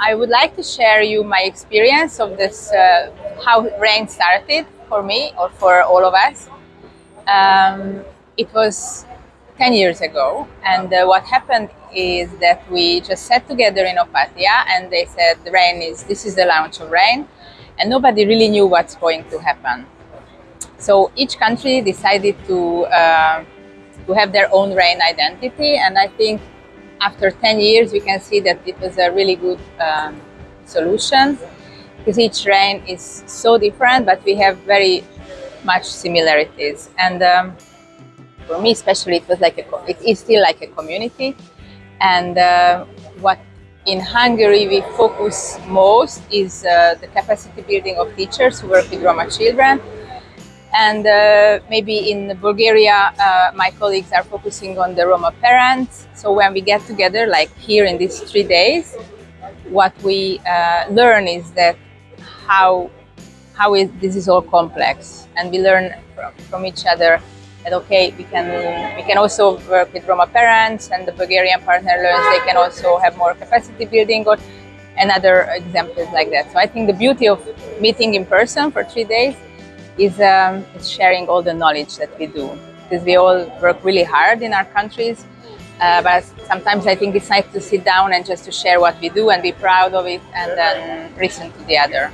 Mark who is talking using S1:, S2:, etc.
S1: I would like to share you my experience of this, uh, how REYN started for me or for all of us. Um, it was 10 years ago and uh, what happened is that we just sat together in Opatija and they said REYN is, this is the launch of REYN and nobody really knew what's going to happen. So each country decided to, uh, to have their own REYN identity and I think after 10 years we can see that it was a really good um, solution because each REYN is so different but we have very much similarities. And um, for me especially it was like a, it is still like a community. And uh, what in Hungary we focus most is uh, the capacity building of teachers who work with Roma children and uh, maybe in Bulgaria uh, my colleagues are focusing on the Roma parents so when we get together like here in these three days what we uh, learn is that how how is this is all complex and we learn from, from each other that okay we can we can also work with Roma parents and the Bulgarian partner learns they can also have more capacity building or and other examples like that. So I think the beauty of meeting in person for three days is, um, sharing all the knowledge that we do because we all work really hard in our countries uh, but sometimes I think it's nice to sit down and just to share what we do and be proud of it and then listen to the other.